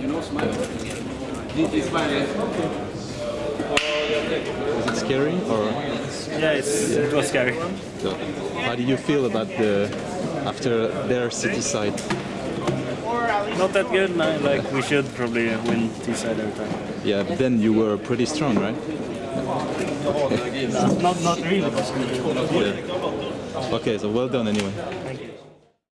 you, know smile. This is my Was it scary or? Yeah, it's, yeah. it was scary. So, how do you feel about the after their CT side? Not that good. No, like we should probably win T side every time. Yeah, but then you were pretty strong, right? not, not really. Yeah. Okay, so well done anyway.